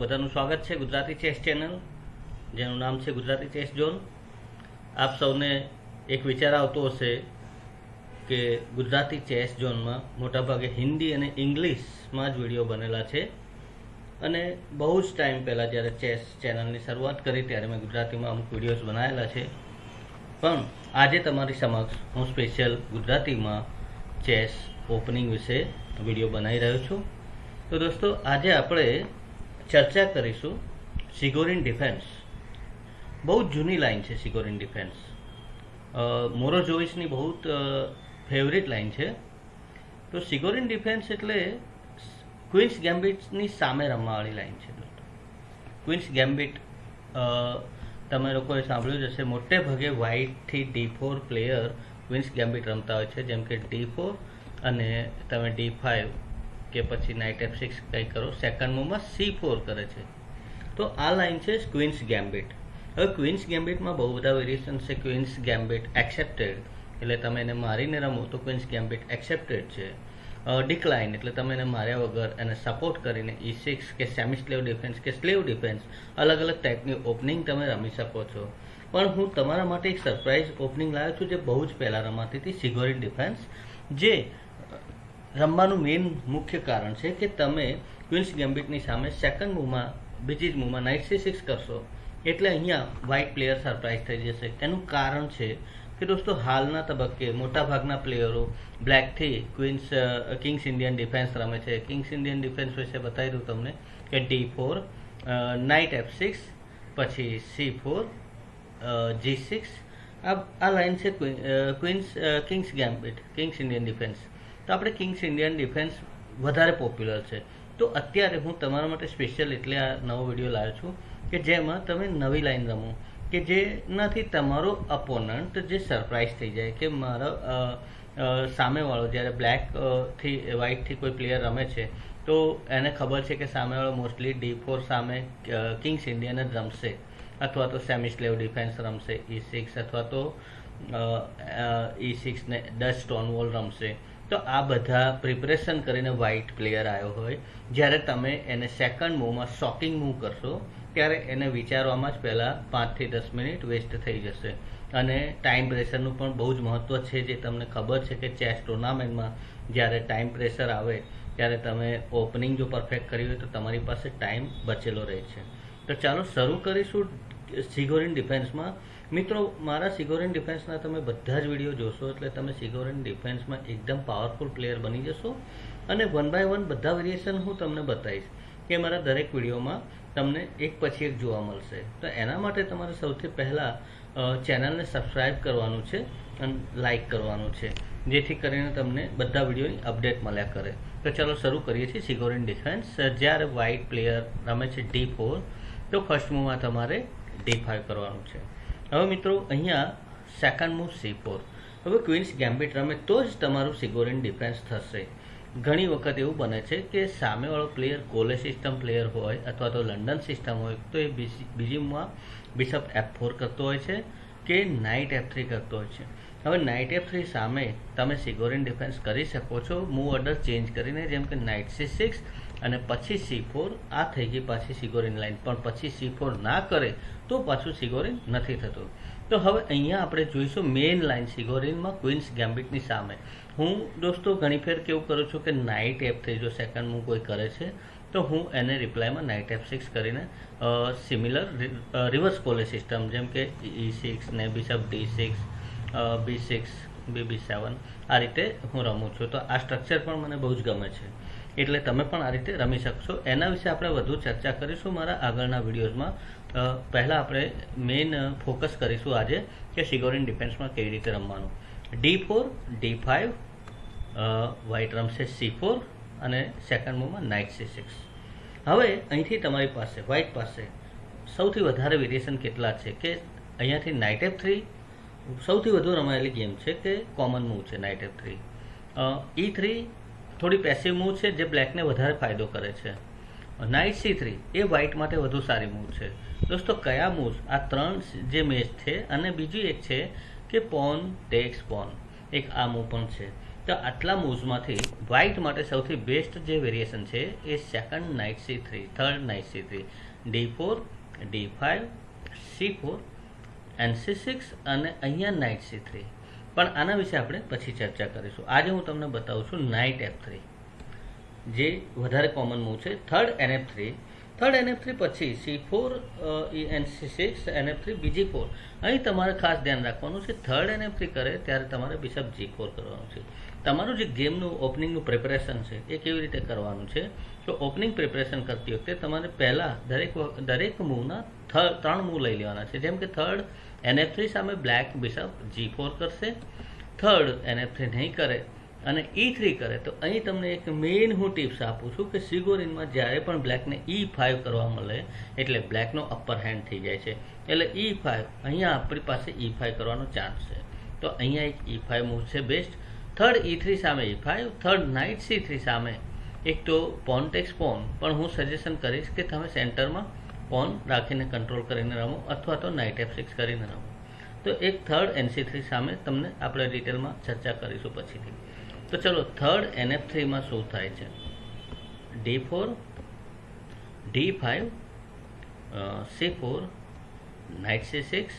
બધાનું સ્વાગત છે ગુજરાતી ચેસ ચેનલ, જેનું નામ છે ગુજરાતી ચેસ ઝોન. આપ સૌને એક વિચાર આવતો હશે કે ગુજરાતી ચેસ ઝોનમાં મોટાભાગે હિન્દી અને ઇંગ્લિશમાં જ વીડિયો બનેલા છે. અને બહુ જ ટાઈમ પહેલાં જ્યારે ચેસ ચેનલની શરૂઆત કરી ત્યારે મેં ગુજરાતીમાં અમુક વિડીયોઝ બનાવેલા છે. પણ આજે તમારી સમક્ષ હું સ્પેશિયલ ગુજરાતીમાં ચેસ ઓપનિંગ વિશે વીડિયો બનાવી રહ્યો છું. તો દોસ્તો, આજે આપણે ચર્ચા કરીશું સિગોરિન ડિફેન્સ. બહુ જૂની લાઇન છે સિગોરિન ડિફેન્સ. મોરો જોઈસની બહુ ફેવરિટ લાઇન છે. તો સિગોરિન ડિફેન્સ એટલે ક્વિન્સ ગેમ્બિટની સામે રમવાવાળી લાઇન છે. દોસ્તો ક્વિન્સ ગેમ્બિટ તમે લોકોએ સાંભળ્યું જ હશે, મોટે ભાગે વ્હાઇટથી D four player queen's gambit રમતા હોય છે. જેમ કે ડી ફોર અને તમે ડી ફાઇવ કે પછી નાઇટ એફ સિક્સ કંઈ કરો. સેકન્ડ મૂવમાં સી ફોર કરે છે. તો આ લાઇન છે ક્વિન્સ ગેમ્બિટ હવે ક્વિન્સ ગેમ્બિટમાં બહુ બધા વેરિએશન છે. ક્વિન્સ ગેમ્બિટ એક્સેપ્ટેડ એટલે તમે એને મારીને રમો તો ક્વિન્સ ગેમ્બિટ એક્સેપ્ટેડ છે. ડિક્લાઇન એટલે તમે એને માર્યા વગર એને સપોર્ટ કરીને ઈ સિક્સ કે સેમી સ્લેવ ડિફેન્સ કે સ્લેવ ડિફેન્સ અલગ અલગ ટાઈપની ઓપનિંગ તમે રમી શકો છો. પણ હું તમારા માટે એક સરપ્રાઇઝ ઓપનિંગ લાવ્યો છું જે બહુ જ પહેલાં રમાતી હતી સિગોરિન ડિફેન્સ જે રમવાનું મેઇન મુખ્ય કારણ છે કે તમે ક્વિન્સ ગેમ્બિટની સામે સેકન્ડ મૂવમાં બીજી જ મૂવમાં નાઇટ સી સિક્સ કરશો. એટલે અહીંયા વ્હાઇટ પ્લેયર સરપ્રાઇઝ થઈ જશે. એનું કારણ છે કે દોસ્તો, હાલના તબક્કે મોટાભાગના પ્લેયરો બ્લેકથી ક્વીન્સ કિંગ્સ ઇન્ડિયન ડિફેન્સ રમે છે. કિંગ્સ ઇન્ડિયન ડિફેન્સ વિશે બતાવી દઉં તમને કે D four knight F six પછી સી ફોર જી સિક્સ આ આ લાઇન છે queen's king's gambit king's Indian defence તો આપણે કિંગ્સ ઇન્ડિયન ડિફેન્સ વધારે પોપ્યુલર છે. તો અત્યારે હું તમારા માટે સ્પેશિયલ એટલે આ નવો વીડિયો લાવ્યો છું કે જેમાં તમે નવી લાઈન રમો, કે જેનાથી તમારો અપોનન્ટ જે સરપ્રાઇઝ થઈ જાય કે મારો સામેવાળો જ્યારે બ્લેકથી વ્હાઇટથી કોઈ પ્લેયર રમે છે, તો એને ખબર છે કે સામેવાળો મોસ્ટલી ડી ફોર સામે કિંગ્સ ઇન્ડિયન જ રમશે. અથવા તો સેમી સ્લેવ ડિફેન્સ રમશે ઈ સિક્સ અથવા તો ઈ સિક્સને ડચ સ્ટોન વોલ રમશે. તો આ બધા પ્રિપરેશન કરીને વ્હાઇટ પ્લેયર આવ્યો હોય. જ્યારે તમે એને સેકન્ડ મૂવમાં શોકિંગ મૂવ કરશો, ત્યારે એને વિચારવામાં જ પહેલાં પાંચથી દસ મિનિટ વેસ્ટ થઈ જશે. અને ટાઈમ પ્રેશરનું પણ બહુ જ મહત્ત્વ છે જે તમને ખબર છે કે ચેસ ટુર્નામેન્ટમાં જ્યારે ટાઈમ પ્રેશર આવે, ત્યારે તમે ઓપનિંગ જો પરફેક્ટ કરી હોય તો તમારી પાસે ટાઈમ બચેલો રહે છે. તો ચાલો શરૂ કરીશું સિગોરિન ડિફેન્સમાં મિત્રો, મારા સિગોરિન ડિફેન્સના તમે બધા જ વીડિયો જોશો, એટલે તમે સિગોરિન ડિફેન્સમાં એકદમ પાવરફુલ પ્લેયર બની જશો. અને વન બાય વન બધા વેરિએશન હું તમને બતાવીશ કે મારા દરેક વિડીયોમાં તમને એક પછી એક જોવા મળશે. તો એના માટે તમારે સૌથી પહેલાં ચેનલને સબસ્ક્રાઈબ કરવાનું છે અને લાઈક કરવાનું છે, જેથી કરીને તમને બધા વિડીયોની અપડેટ મળ્યા કરે. તો ચાલો શરૂ કરીએ છીએ સિગોરિન ડિફેન્સ. જ્યારે વ્હાઇટ પ્લેયર રમે છે ડી ફોર તો ફર્સ્ટ મૂવમાં તમારે ડી ફાઇવ કરવાનું છે. હવે મિત્રો, અહીંયા સેકન્ડ મૂવ સી ફોર હવે ક્વીન્સ ગેમ્બિટ રમે તો જ તમારું સિગોરિન ડિફેન્સ થશે. ઘણી વખત એવું બને છે કે સામેવાળો પ્લેયર કોલે સિસ્ટમ પ્લેયર હોય અથવા તો લંડન સિસ્ટમ હોય, તો એ બીજીમાં બિશપ એફ ફોર કરતો હોય છે કે નાઇટ એફ થ્રી કરતો હોય છે. હવે નાઇટ એફ થ્રી સામે તમે સિગોરિન ડિફેન્સ કરી શકો છો. મૂવ ઓર્ડર ચેન્જ કરીને જેમ કે નાઇટ સી સિક્સ અને પછી સી ફોર આ થઈ ગઈ પાછી સિગોરિન લાઇન પણ પછી સી ફોર ના કરે, તો પાછું સિગોરિન નથી થતું. તો હવે અહીંયા આપણે જોઈશું મેઇન લાઇન સિગોરિનમાં ક્વિન્સ ગેમ્બિટની સામે. હું દોસ્તો ઘણી ફેર કેવું કરું છું કે નાઇટ એપ થઈ જો સેકન્ડ હું કોઈ કરે છે, તો હું એને રિપ્લાયમાં નાઇટ એફ સિક્સ કરીને સિમિલર રિવર્સ કોલે સિસ્ટમ જેમ કે ઈ સિક્સ ને bishop D six B six B B seven આ રીતે હું રમું છું. તો આ સ્ટ્રક્ચર પણ મને બહુ જ ગમે છે. એટલે તમે પણ આ રીતે રમી શકશો. એના વિશે આપણે વધુ ચર્ચા કરીશું મારા આગળના વિડીયોઝમાં. પહેલાં આપણે મેઇન ફોકસ કરીશું આજે કે સિગોરિન ડિફેન્સમાં કેવી રીતે રમવાનું. D four, D five white રમશે સી ફોર અને સેકન્ડ મૂવમાં નાઇટ સી સિક્સ. હવે અહીંથી તમારી પાસે વ્હાઇટ પાસે સૌથી વધારે વેરિએશન કેટલા છે કે અહીંયાથી નાઇટ એફ થ્રી, સૌથી વધુ રમાયેલી ગેમ છે કે કોમન મૂવ છે knight F three. E three થોડી પેસિવ મૂવ છે જે બ્લેકને વધારે ફાયદો કરે છે. નાઇટ સી થ્રી એ વ્હાઇટ માટે વધુ સારી મૂવ છે. દોસ્તો, કયા મૂવ્સ આ ત્રણ જે મેચ છે અને બીજી એક છે કે પોન ટેક્સ પોન એક આ મૂવ પણ છે. તો આટલા મૂવ્સમાંથી વ્હાઇટ માટે સૌથી બેસ્ટ જે વેરિએશન છે એ second knight C three third knight C three D four D five C four and C six અને અહીંયા નાઇટ સી થ્રી પણ આના વિશે આપણે પછી ચર્ચા કરીશું. આજે હું તમને બતાવું છું નાઇટ એફ થ્રી જે વધારે કોમન મૂવ છે. Third NF three third NF three પછી C four N C six NF three BG four અહીં તમારે ખાસ ધ્યાન રાખવાનું છે થર્ડ એનએફ થ્રી કરે ત્યારે તમારે બિશપ જી ફોર કરવાનું છે. તમારું જે ગેમનું ઓપનિંગનું પ્રિપરેશન છે, એ કેવી રીતે કરવાનું છે? તો ઓપનિંગ પ્રિપરેશન કરતી વખતે તમારે પહેલાં દરેક દરેક મૂવના ત્રણ મૂવ લઈ લેવાના છે. જેમ કે થર્ડ એનએફ થ્રી સામે બ્લેક બિશપ જી ફોર કરશે. થર્ડ એનએફ થ્રી નહીં કરે અને ઈ થ્રી કરે. તો અહીં તમને એક મેઇન હું ટિપ્સ આપું છું કે સિગોરિનમાં જ્યારે પણ બ્લેકને ઈ ફાઇવ કરવા મળે, એટલે બ્લેકનો અપર હેન્ડ થઈ જાય છે. એટલે ઈ ફાઇવ અહીંયા આપણી પાસે ઈ ફાઇવ કરવાનો ચાન્સ છે. તો અહીંયા એક ઈ ફાઇવ મૂવ છે બેસ્ટ થર્ડ ઈ થ્રી સામે E five third knight C three સામે. એક તો પોન ટેક્સ પોન પણ હું સજેશન કરીશ કે તમે સેન્ટરમાં પોન રાખીને કંટ્રોલ કરીને રમો અથવા તો નાઇટ એફ સિક્સ કરીને રમો. તો એક થર્ડ એનસી થ્રી સામે તમને આપણે ડિટેલમાં ચર્ચા કરીશું પછીથી. તો ચલો થર્ડ એનએફ થ્રીમાં શું થાય છે? D four D five C four knight C six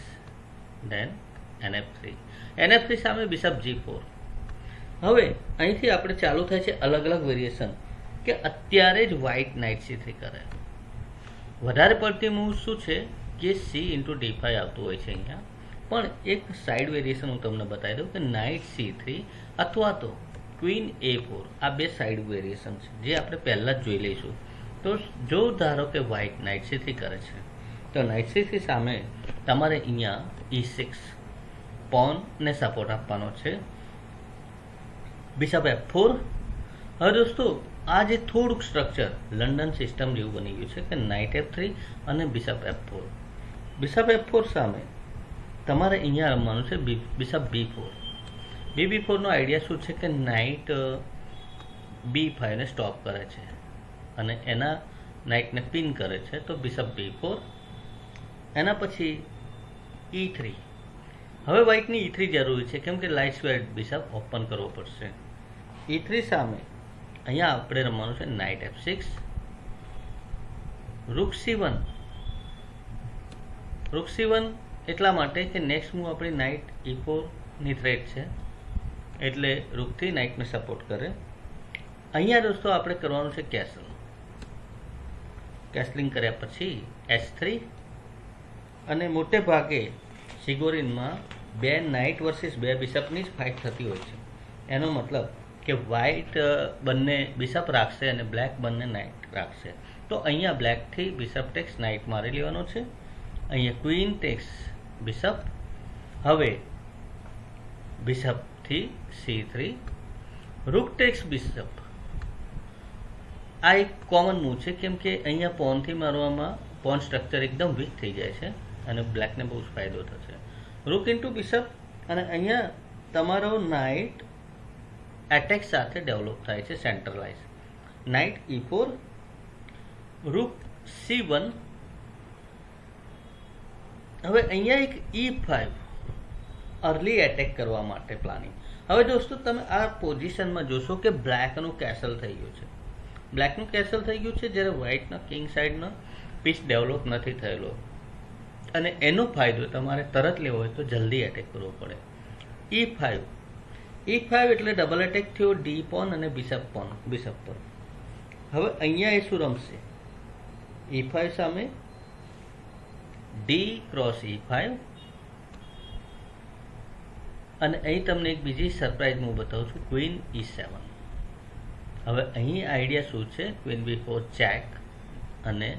then NF three NF three સામે બિશપ જી ફોર હવે અહીંથી આપણે ચાલુ થાય છે અલગ અલગ વેરિએશન કે અત્યારે જ વ્હાઇટ નાઇટ સી થ્રી કરે. વધારે પડતી મૂવ શું છે? કે સી ઇન્ટુ ડી ફાઈવ આવતું હોય છે અહીંયા. પણ એક સાઈડ વેરિએશન હું તમને બતાવી દઉં કે નાઇટ સી થ્રી અથવા તો ક્વીન એ ફોર આ બે સાઈડ વેરિએશન છે, જે આપણે પહેલાં જ જોઈ લઈશું. તો જો ધારો કે વ્હાઇટ નાઇટ સી થ્રી કરે છે, તો નાઇટ સી થ્રી સામે તમારે અહીંયા ઈ સિક્સ પોનને સપોર્ટ આપવાનો છે. બિશપ એફ ફોર હવે દોસ્તો આ જે થોડુંક સ્ટ્રક્ચર લંડન સિસ્ટમ જેવું બની ગયું છે કે નાઇટ એફ થ્રી અને bishop F four bishop F four સામે તમારે અહીંયા રમવાનું છે bishop B four B B ફોરનો idea શું છે કે નાઇટ બી ફાઈવને સ્ટોપ કરે છે અને એના નાઇટને પિન કરે છે તો બિશપ બી ફોર એના પછી ઈ થ્રી હવે વ્હાઇટની ઈ થ્રી જરૂરી છે કેમ કે લાઇટ સ્ક્વેર બિશપ ઓપન કરવો પડશે. ઈ થ્રી સામે અહીંયા આપણે રમવાનું છે knight F six rook C one rook C one એટલા માટે કે નેક્સ્ટ મૂવ આપણી નાઇટ ઈ ફોરની થ્રેટ છે. એટલે રૂકથી નાઇટને સપોર્ટ કરે. અહીંયા દોસ્તો આપણે કરવાનું છે કેસલ કેસલિંગ કર્યા પછી એસ થ્રી અને મોટે ભાગે સિગોરિનમાં બે નાઇટ વર્સિસ બે બિશપની જ ફાઇટ થતી હોય છે. એનો મતલબ કે વ્હાઇટ બંને બિશપ રાખશે અને બ્લેક બંને નાઇટ રાખશે. તો અહીંયા બ્લેકથી બિશપ ટેક્સ નાઇટ મારી લેવાનો છે. અહીંયા ક્વીન ટેક્સ બિશપ હવે બિશપથી C three rook takes bishop આ એક કોમન મૂવ છે, કેમ કે અહીંયા પોનથી મારવામાં પોન સ્ટ્રક્ચર એકદમ વીક થઈ જાય છે અને બ્લેકને બહુ જ ફાયદો થશે. રૂક ઇન્ટુ બિશપ અને અહીંયા તમારો નાઇટ એટેક સાથે ડેવલપ થાય છે centralise knight E four rook C one હવે અહીંયા એક ઈ ફાઇવ અર્લી એટેક કરવા માટે પ્લાનિંગ હવે દોસ્તો, તમે આ પોઝિશનમાં જોશો કે બ્લેકનું કેસલ થઈ ગયું છે. બ્લેકનું કેસલ થઈ ગયું છે જ્યારે વ્હાઇટના કિંગ સાઈડનો પીસ ડેવલપ નથી થયેલો. અને એનો ફાયદો તમારે તરત લેવો હોય તો જલ્દી એટેક કરવો પડે. ઈ ફાઇવ ઈ ફાઇવ એટલે ડબલ એટેક થયો ડી પોન અને બિશપ પોન બિશપ પર હવે અહીંયા એ શું રમશે? ઈ ફાઇવ સામે ડી ક્રોસ ઈ ફાઇવ અને અહીં તમને એક બીજી સરપ્રાઇઝ હું બતાવું છું ક્વીન ઈ સેવન હવે અહીં આઈડિયા શું છે? ક્વીન બી ફોર ચેક અને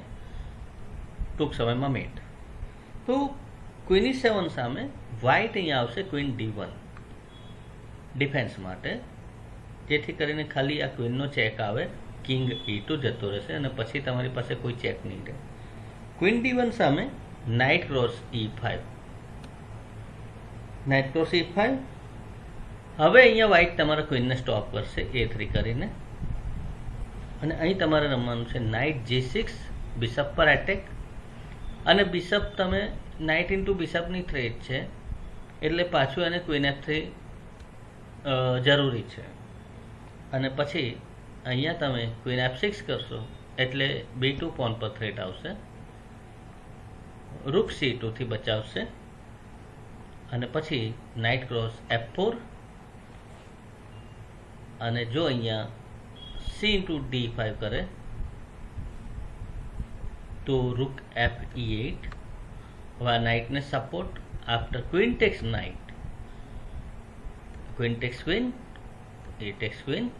ટૂંક સમયમાં મેટ તો ક્વીન ઈ સેવન સામે વ્હાઇટ અહીંયા આવશે ક્વીન ડી વન ડિફેન્સ માટે. જેથી કરીને ખાલી આ ક્વીનનો ચેક આવે, કિંગ ઈ ટુ જતો રહેશે અને પછી તમારી પાસે કોઈ ચેક નહીં રહે. ક્વીન ડી વન સામે knight cross E five knight cross E five હવે અહીંયા વ્હાઇટ તમારા ક્વીનને સ્ટોપ કરશે, એ થ્રી કરીને. અને અહીં તમારે રમવાનું છે નાઇટ જી સિક્સ, બિશપ પર એટેક અને બિશપ તમે નાઇટ ઇન્ટુ બિશપની થ્રેટ છે. એટલે પાછું એને ક્વીન એફ થ્રી જરૂરી છે. અને પછી અહીંયા તમે ક્વીન એફ સિક્સ કરશો, એટલે બી ટુ પોન પર થ્રેટ આવશે રૂક સી ટુથી બચાવશે. અને પછી નાઇટ ક્રોસ એફ ફોર અને જો અહીંયા સી ઇન્ટુ ડી ફાઇવ કરે, તો રૂક એફ ઈ એટ હવે નાઇટને support after queen takes knight queen takes queen એ ટેક્સ ક્વીન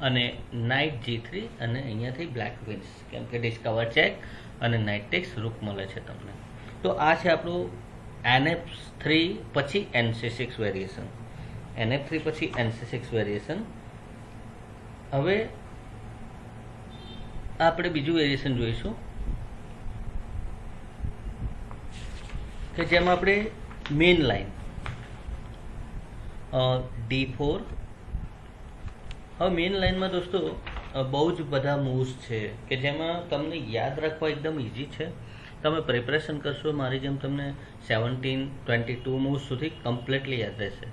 અને નાઇટ જી થ્રી અને અહીંયાથી બ્લેક ક્વીન્સ કેમ કે ડિસ્કવર ચેક અને નાઇટ ટેક્સ રૂપ મળે છે તમને. તો આ છે આપણું એનએફ થ્રી પછી NC six variation NF three પછી એનસી સિક્સ વેરિએશન હવે આપણે બીજું વેરિએશન જોઈશું. કે જેમાં આપણે મેઇન લાઈન ડી ફોર. હવે મેઇન લાઇનમાં દોસ્તો બહુ જ બધા મૂવ્સ છે કે જેમાં તમને યાદ રાખવા એકદમ ઇઝી છે. તમે પ્રિપરેશન કરશો, મારી જેમ તમને સેવન્ટીન ટ્વેન્ટી ટુ મૂવ્સ સુધી કમ્પ્લીટલી યાદ રહેશે.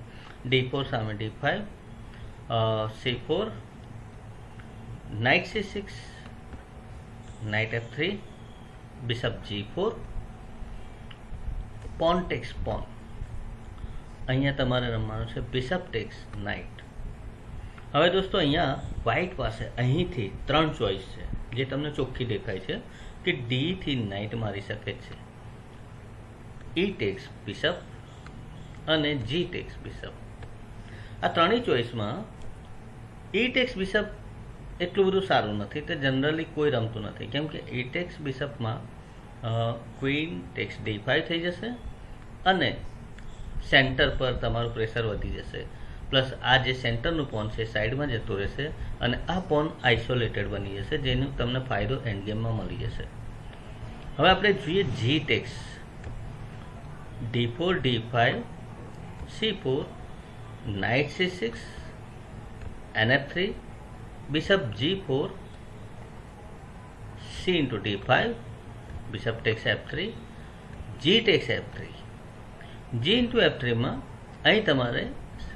ડી ફોર, સામે D five C four knight C six knight F three, bishop G four pawn takes pawn અહીંયા તમારે રમવાનું છે બિશપ ટેક્સ નાઇટ હવે દોસ્તો અહીંયા વ્હાઇટ પાસે અહીંથી ત્રણ ચોઈસ છે. જે તમને ચોખ્ખી દેખાય છે કે ડીથી નાઇટ મારી શકે છે. ઈ ટેક્સ બિશપ અને જી ટેક્સ બિશપ આ ત્રણેય ચોઈસમાં ઈ ટેક્સ બિશપ એટલું બધું સારું નથી તે જનરલી કોઈ રમતું નથી. કેમ કે ઈ ટેક્સ બિશપમાં ક્વીન ટેક્સ ડી ફાઈવ થઈ જશે અને સેન્ટર પર તમારું પ્રેશર વધી જશે. પ્લસ આ જે સેન્ટરનું પોન છે સાઈડમાં જતું રહેશે અને આ પોન આઇસોલેટેડ બની જશે, જેનો તમને ફાયદો એન્ડ મળી જશે. હવે આપણે જોઈએ G takes D four D five C four knight C six N F three bishop g4 c into d5 bishop takes f3 g takes f3 g into f3 માં અહીં તમારે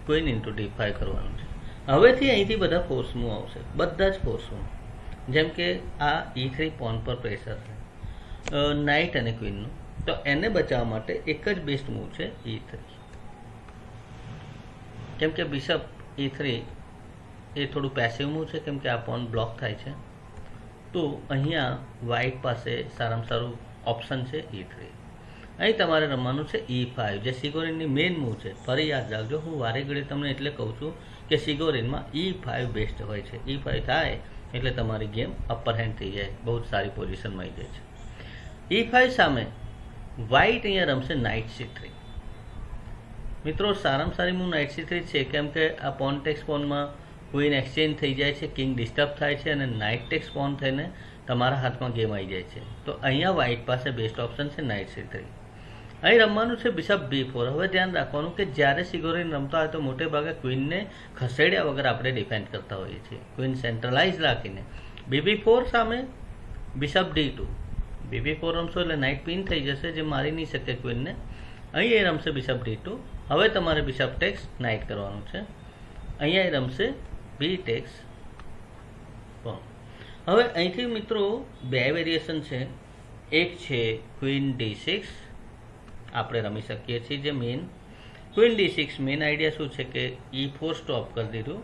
queen ઇન્ટુ d5 કરવાનું છે. હવેથી અહીંથી બધા force આવશે. બધા જ ફોર્સ મૂવ જેમ કે આ ઈ થ્રી પોન પર પ્રેશર છે. નાઇટ અને ક્વીનનું તો એને બચાવવા માટે એક જ બેસ્ટ મૂવ છે ઈ થ્રી કેમ કે બિશપ ઈ થ્રી એ થોડું પેસિવ મૂવ છે, કેમ કે આ પોન બ્લોક થાય છે. તો અહીંયા વ્હાઇટ પાસે સારામાં સારું ઓપ્શન છે ઈ થ્રી અહીં તમારે રમવાનું છે ઈ ફાઇવ જે સિગોરિનની મેઇન મૂવ છે. ફરી યાદ રાખજો, હું વારે ઘડી તમને એટલે કહું છું કે સિગોરિનમાં ઈ ફાઇવ બેસ્ટ હોય છે. ઈ ફાઇવ થાય એટલે તમારી ગેમ અપર હેન્ડ થઈ જાય, બહુ જ સારી પોઝિશનમાં આવી જાય છે. ઈ ફાઇવ સામે વ્હાઇટ અહીંયા રમશે નાઇટ સી થ્રી મિત્રો, સારામાં સારી મૂવ નાઇટ સી થ્રી છે, કેમ કે આ પોન ટેક્સ પોનમાં ક્વીન એક્સચેન્જ થઈ જાય છે કિંગ ડિસ્ટર્બ થાય છે અને નાઇટ ટેક્સ પોન થઈને તમારા હાથમાં ગેમ આવી જાય છે. તો અહીંયા વ્હાઇટ પાસે બેસ્ટ ઓપ્શન છે નાઇટ સી થ્રી અહીં રમવાનું છે બિશપ બી ફોર હવે ધ્યાન રાખવાનું કે જ્યારે સિગોરીન રમતા હોય તો મોટે ભાગે ક્વીનને ખસેડ્યા વગર આપણે ડિફેન્ડ કરતા હોઈએ છીએ. ક્વીન સેન્ટ્રલાઇઝ રાખીને. બીબી ફોર સામે bishop D two BB four રમશો એટલે નાઇટ પિન થઈ જશે જે મારી નહીં શકે ક્વીનને. અહીં એ રમશે બિશપ ડી ટુ હવે તમારે બિશપ ટેક્સ નાઇટ કરવાનું છે. અહીંયા એ રમશે બી ટેક્સ હવે અહીંથી મિત્રો બે વેરિએશન છે. એક છે ક્વીન ડી સિક્સ આપણે રમી શકીએ છીએ. જે main queen D six main idea શું છે કે ઈ ફોર સ્ટોપ કરી દીધું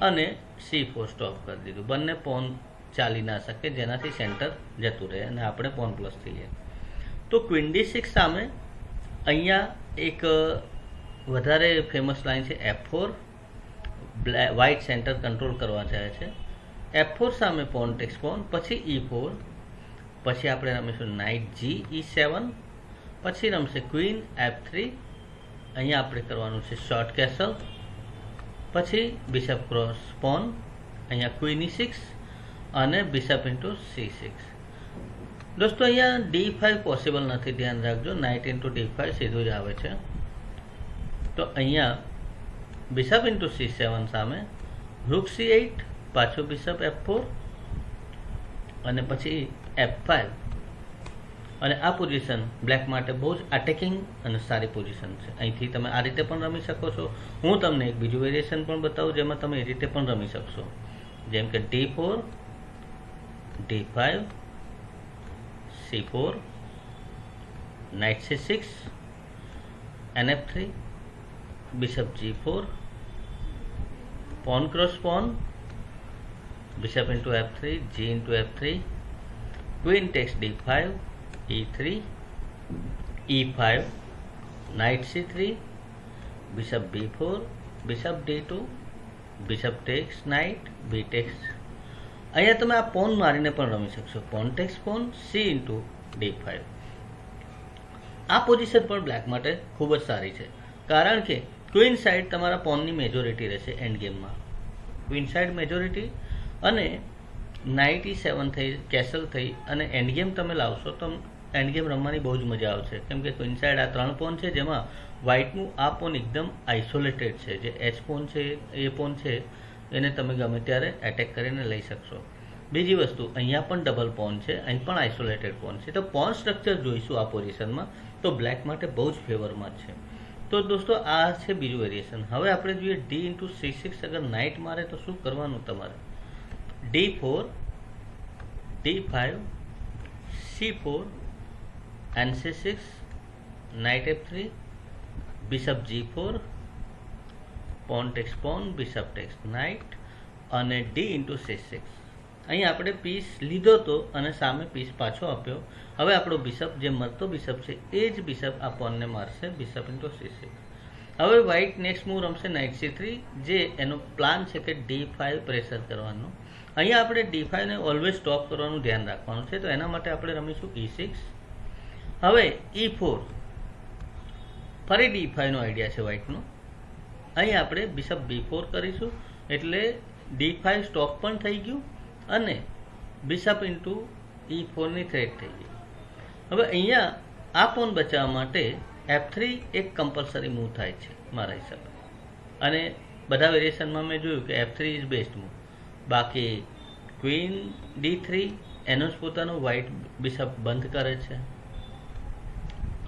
અને સી ફોર સ્ટોપ કરી દીધું. બંને પોન ચાલી ના શકે, જેનાથી સેન્ટર જતું રહે અને આપણે પોન પ્લસ થઈએ તો ક્વીન ડી સિક્સ સામે અહીંયા એક વધારે ફેમસ લાઈન છે F four white centre control કરવા જાય છે. એફ ફોર સામે પોન ટેક્સ પોન પછી ઈ ફોર પછી આપણે રમીશું નાઇટ જી ઈ સેવન પછી રમશે ક્વીન એફ થ્રી અહીંયા આપણે કરવાનું છે શોર્ટ કેસલ પછી બિશપ ક્રોસ પોન અહીંયા ક્વીન ઈ સિક્સ અને બિશપ ઇન્ટુ સી સિક્સ દોસ્તો, અહીંયા ડી ફાઈવ પોસિબલ નથી, ધ્યાન રાખજો. નાઇટ ઇન્ટુ ડી ફાઇવ સીધું જ આવે છે. તો અહીંયા બિશપ ઇન્ટુ સી સેવન સામે રૂક સી એઇટ પાછું બિશપ એફ ફોર અને પછી એફ ફાઇવ અને આ પોઝિશન બ્લેક માટે બહુ જ અટેકિંગ અને સારી પોઝિશન છે. અહીંથી તમે આ રીતે પણ રમી શકો છો. હું તમને એક બીજું વેરિએશન પણ બતાવું, જેમાં તમે એ રીતે પણ રમી શકશો. જેમ કે D four D five C four knight C six N F three bishop g4 pawn cross pawn, bishop into f3 g into f3 queen takes d5 e3 e5 knight c3 bishop b4 bishop d2 bishop takes knight, b takes. અહીંયા તમે આ porn મારીને પણ રમી શકશો. Pawn takes pawn C into D five આ position પણ black માટે ખૂબ જ સારી છે. કારણ કે ક્વીન સાઇડ તમારા પોનની મેજોરિટી રહેશે એન્ડ ગેમમાં ક્વીન સાઇડ મેજોરિટી અને નાઇટ સેવન થઈ કેસલ થઈ અને એન્ડ ગેમ તમે લાવશો તો એન્ડ ગેમ રમવાની બહુ જ મજા આવશે. કેમ કે ક્વીન આ ત્રણ પોન છે જેમાં વ્હાઇટનું આ પોન એકદમ આઇસોલેટેડ છે. જે એચ પોન છે એ પોન છે, એને તમે ગમે ત્યારે એટેક કરીને લઈ શકશો. બીજી વસ્તુ, અહીંયા પણ ડબલ પોન છે, અહીં પણ આઇસોલેટેડ પોન છે. તો પોન સ્ટ્રક્ચર જોઈશું આ પોઝિશનમાં તો બ્લેક માટે બહુ જ ફેવરમાં છે. તો દોસ્તો, આ છે બીજું વેરિએશન હવે આપણે જોઈએ ડી ઇન્ટુ સી સિક્સ અગર નાઇટ મારે તો શું કરવાનું તમારે? D four D five C four N C six knight F three bishop G four pawn takes pawn bishop takes knight અને ડી ઇન્ટુ સી સિક્સ અહીં આપણે પીસ લીધો હતો અને સામે પીસ પાછો આપ્યો. હવે આપણો બિશપ જે મરતો બિશપ છે, એ જ બિશપ આ પોનને મારશે બિશપ ઇન્ટુ સી સિક્સ હવે વ્હાઇટ નેક્સ્ટ મૂવ રમશે નાઇટ સી થ્રી જે એનો પ્લાન છે કે ડી ફાઇવ પ્રેશર કરવાનો. અહીંયા આપણે ડી ફાઇવને ઓલવેઝ સ્ટોપ કરવાનું ધ્યાન રાખવાનું છે. તો એના માટે આપણે રમીશું ઈ સિક્સ હવે ઈ ફોર ફરી ડી ફાઈવનો આઈડિયા છે વ્હાઇટનો અહીં આપણે બિશપ બી ફોર કરીશું, એટલે ડી ફાઇવ સ્ટોપ પણ થઈ ગયું અને બિશપ ઇન્ટુ ઈ ફોરની થ્રેટ થઈ ગઈ. હવે અહીંયા આ પોન બચાવવા માટે એફ થ્રી એક કમ્પલસરી મૂવ થાય છે મારા હિસાબે. અને બધા વેરિએશનમાં મેં જોયું કે F three is best move બાકી ક્વીન ડી થ્રી એનો જ પોતાનું વ્હાઇટ બિશપ બંધ કરે છે.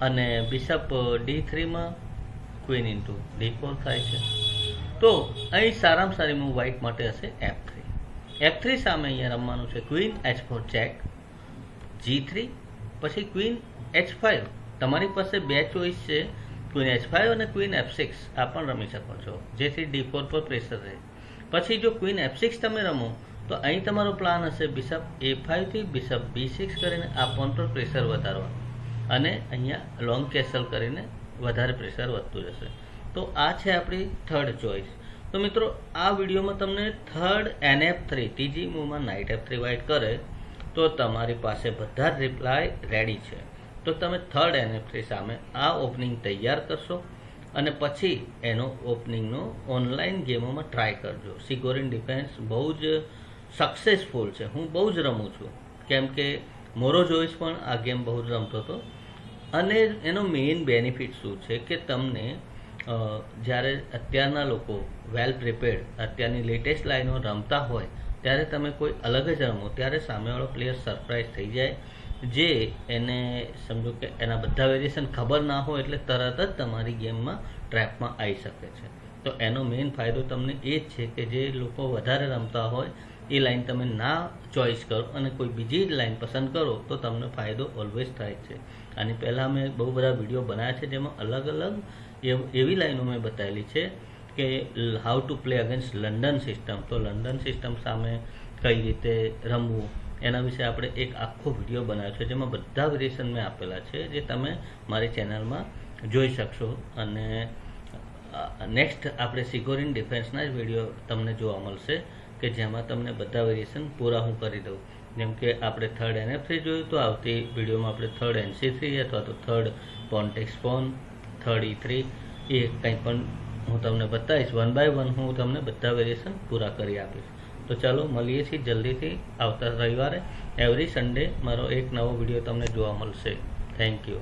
અને બિશપ ડી થ્રીમાં ક્વીન ઇન્ટુ ડી ફોર થાય છે. તો અહીં સારામાં સારી મૂવ વ્હાઇટ માટે હશે એફ થ્રી એફ થ્રી સામે અહીંયા રમવાનું છે queen H four check G three પછી ક્વીન એચ ફાઇવ તમારી પાસે બે ચોઈસ છે ક્વીન એચ ફાઇવ અને ક્વીન એફ સિક્સ આ પણ રમી શકો છો. જેથી ડી ફોર પર પ્રેશર રહે. પછી જો ક્વીન એફ સિક્સ તમે રમો, તો અહીં તમારો પ્લાન હશે બિશપ એ ફાઇવથી બિશપ બી સિક્સ કરીને આ પોન પર પ્રેશર વધારવાનું. અને અહીંયા લોંગ કેસલ કરીને વધારે પ્રેશર વધતું જશે. તો આ છે આપણી થર્ડ ચોઈસ તો મિત્રો, આ વિડીયોમાં તમને થર્ડ એનએફ થ્રી ત્રીજી મૂવમાં નાઇટ એફ થ્રી વાઇટ કરે તો તમારી પાસે બધા જ રિપ્લાય રેડી છે. તો તમે થર્ડ એનએફ થ્રી સામે આ ઓપનિંગ તૈયાર કરશો અને પછી એનો ઓપનિંગનો ઓનલાઈન ગેમોમાં ટ્રાય કરજો. સિક્યોરિંગ ડિફેન્સ બહુ જ સક્સેસફુલ છે. હું બહુ જ રમું છું. કેમ કે મોરો જોઈસ પણ આ ગેમ બહુ જ રમતો હતો. અને એનો મેઇન બેનિફિટ શું છે કે તમને જ્યારે અત્યારના લોકો વેલ પ્રિપેર્ડ અત્યારની લેટેસ્ટ લાઈનો રમતા હોય, ત્યારે તમે કોઈ અલગ જ રમો, ત્યારે સામેવાળો પ્લેયર સરપ્રાઈઝ થઈ જાય. જે એને સમજો કે એના બધા વેરિએશન ખબર ના હોય એટલે તરત જ તમારી ગેમમાં ટ્રેપમાં આવી શકે છે. તો એનો મેઇન ફાયદો તમને એ જ છે કે જે લોકો વધારે રમતા હોય, એ લાઈન તમે ના ચોઈસ કરો અને કોઈ બીજી લાઈન પસંદ કરો, તો તમને ફાયદો ઓલવેઝ થાય છે. અને પહેલાં મેં બહુ બધા વીડિયો બનાવ્યા છે જેમાં અલગ અલગ એવી લાઈનો મેં બતાવેલી છે કે how to play against London system તો લંડન સિસ્ટમ સામે કઈ રીતે રમવું, એના વિશે આપણે એક આખો વીડિયો બનાવ્યો છે જેમાં બધા વેરિએશન મેં આપેલા છે જે તમે મારી ચેનલમાં જોઈ શકશો. અને નેક્સ્ટ આપણે સિક્યોરિંગ ડિફેન્સના જ વીડિયો તમને જોવા મળશે કે જેમાં તમને બધા વેરિએશન પૂરા હું કરી દઉં. જેમ કે આપણે થર્ડ એનએફસી જોયું તો આવતી વિડીયોમાં આપણે થર્ડ એનસી થ્રી અથવા તો third pawn takes pawn third E three એ કંઈ પણ હું તમને બતાવીશ. વન બાય વન હું તમને બધા વેરિએશન પૂરા કરી આપીશ. તો ચાલો મળીએ છીએ જલ્દીથી આવતા રવિવારે. એવરી સન્ડે મારો એક નવો વીડિયો તમને જોવા મળશે. Thank you